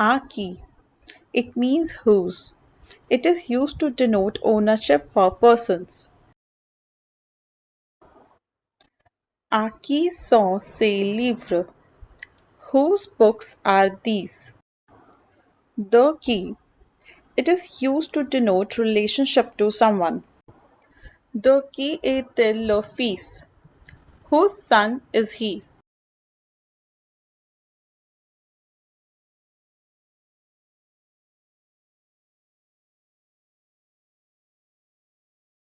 Aki. It means whose. It is used to denote ownership for persons. À qui sont ces livres? Whose books are these? The qui? It is used to denote relationship to someone. De qui est-il le fils? Whose son is he?